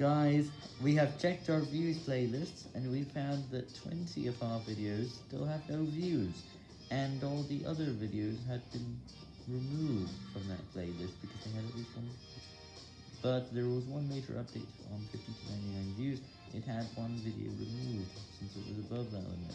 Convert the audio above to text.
Guys, we have checked our views playlists, and we found that 20 of our videos still have no views, and all the other videos had been removed from that playlist because they had at least one But there was one major update on 50 to 99 views, it had one video removed, since it was above that limit.